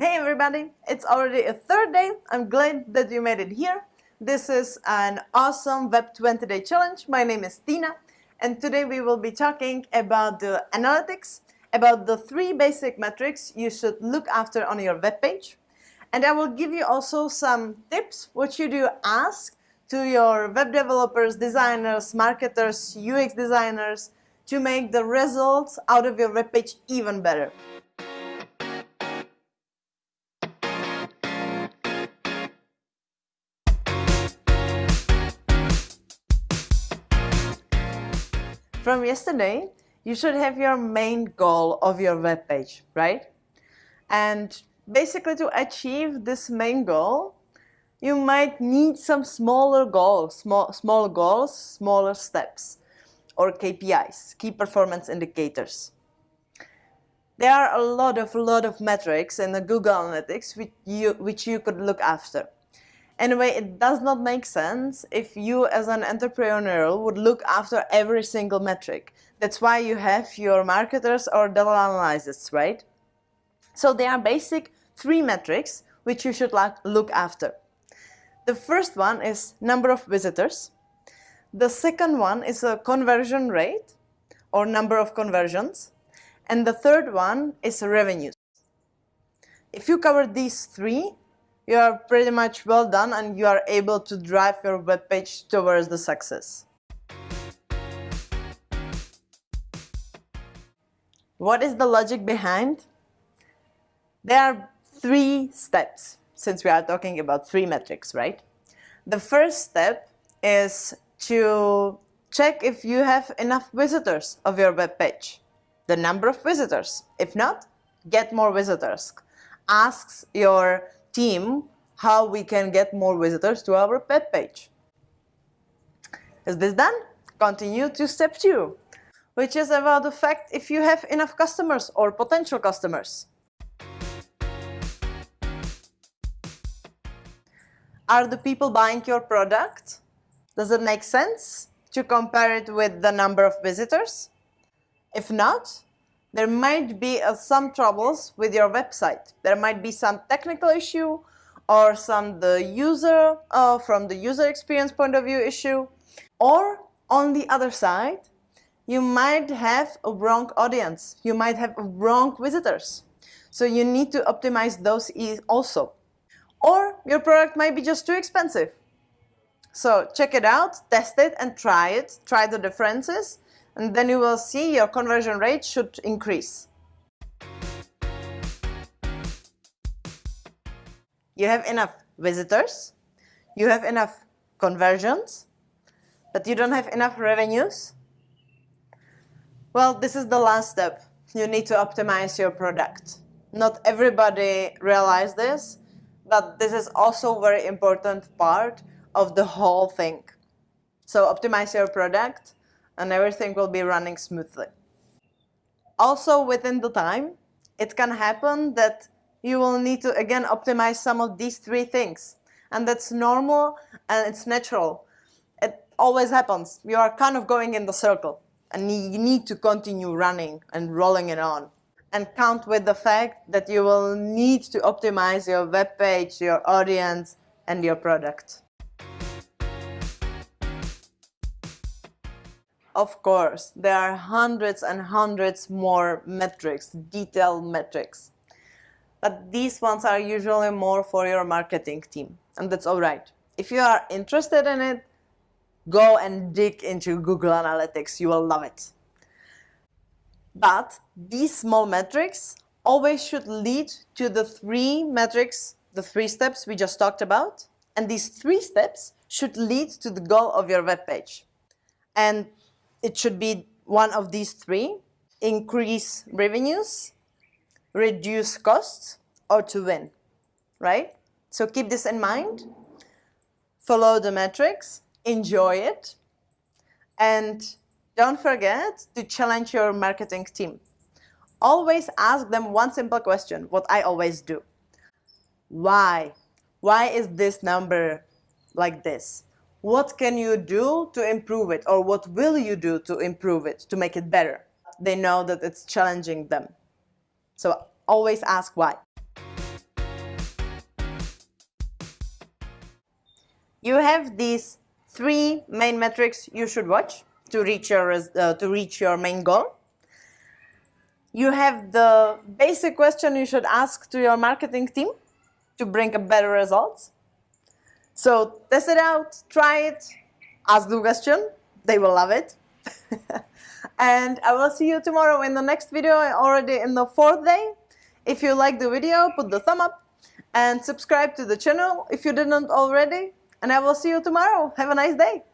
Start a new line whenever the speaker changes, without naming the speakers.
Hey everybody, it's already a third day. I'm glad that you made it here. This is an awesome Web 20 Day Challenge. My name is Tina and today we will be talking about the analytics, about the three basic metrics you should look after on your web page. And I will give you also some tips what you do ask to your web developers, designers, marketers, UX designers to make the results out of your web page even better. From yesterday, you should have your main goal of your web page, right? And basically to achieve this main goal, you might need some smaller goals, small, small goals, smaller steps, or KPIs, key performance indicators. There are a lot of, lot of metrics in the Google Analytics which you, which you could look after. Anyway, it does not make sense if you as an entrepreneur would look after every single metric. That's why you have your marketers or data analysts, right? So there are basic three metrics which you should look after. The first one is number of visitors. The second one is a conversion rate or number of conversions. And the third one is revenues. If you cover these three, you are pretty much well done and you are able to drive your web page towards the success. What is the logic behind? There are three steps since we are talking about three metrics, right? The first step is to check if you have enough visitors of your web page, the number of visitors. If not, get more visitors. Ask your team how we can get more visitors to our web page. Is this done? Continue to step two, which is about the fact if you have enough customers or potential customers. Are the people buying your product? Does it make sense to compare it with the number of visitors? If not, there might be uh, some troubles with your website. There might be some technical issue or some the user uh, from the user experience point of view issue. Or on the other side you might have a wrong audience. You might have wrong visitors. So you need to optimize those also. Or your product might be just too expensive. So check it out test it and try it. Try the differences and then you will see your conversion rate should increase. You have enough visitors, you have enough conversions, but you don't have enough revenues. Well, this is the last step. You need to optimize your product. Not everybody realize this, but this is also very important part of the whole thing. So optimize your product, and everything will be running smoothly. Also within the time, it can happen that you will need to again optimize some of these three things. And that's normal and it's natural. It always happens. You are kind of going in the circle and you need to continue running and rolling it on. And count with the fact that you will need to optimize your web page, your audience, and your product. Of course, there are hundreds and hundreds more metrics, detailed metrics. But these ones are usually more for your marketing team, and that's all right. If you are interested in it, go and dig into Google Analytics. You will love it. But these small metrics always should lead to the three metrics, the three steps we just talked about. And these three steps should lead to the goal of your web page. And it should be one of these three, increase revenues, reduce costs, or to win, right? So keep this in mind, follow the metrics, enjoy it, and don't forget to challenge your marketing team. Always ask them one simple question, what I always do. Why? Why is this number like this? what can you do to improve it or what will you do to improve it, to make it better. They know that it's challenging them. So always ask why. You have these three main metrics you should watch to reach your, uh, to reach your main goal. You have the basic question you should ask to your marketing team to bring a better results. So test it out, try it, ask the question, they will love it. and I will see you tomorrow in the next video, already in the fourth day. If you like the video, put the thumb up and subscribe to the channel if you didn't already. And I will see you tomorrow. Have a nice day.